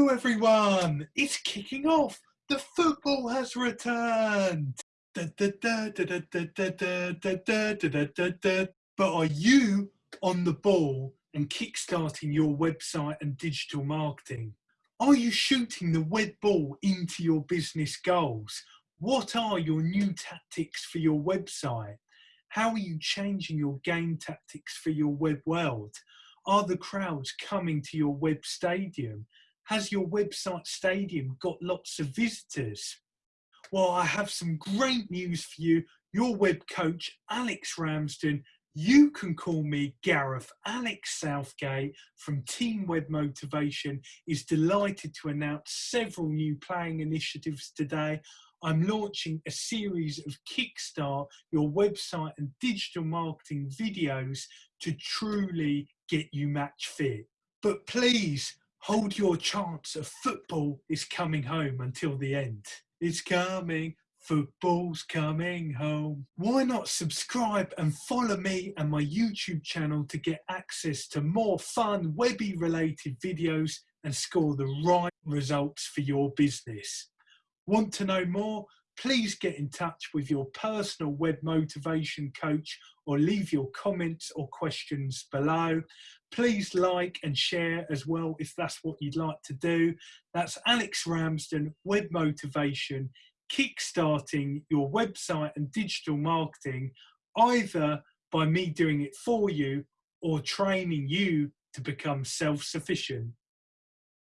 Hello everyone, it's kicking off. The football has returned. But are you on the ball and kickstarting your website and digital marketing? Are you shooting the web ball into your business goals? What are your new tactics for your website? How are you changing your game tactics for your web world? Are the crowds coming to your web stadium? Has your website stadium got lots of visitors? Well, I have some great news for you. Your web coach, Alex Ramsden, you can call me Gareth. Alex Southgate from Team Web Motivation is delighted to announce several new playing initiatives today. I'm launching a series of Kickstart your website and digital marketing videos to truly get you match fit. But please hold your chance of football is coming home until the end. It's coming, football's coming home. Why not subscribe and follow me and my YouTube channel to get access to more fun webby related videos and score the right results for your business. Want to know more? Please get in touch with your personal web motivation coach or leave your comments or questions below. Please like and share as well if that's what you'd like to do. That's Alex Ramsden, Web Motivation, kickstarting your website and digital marketing either by me doing it for you or training you to become self-sufficient.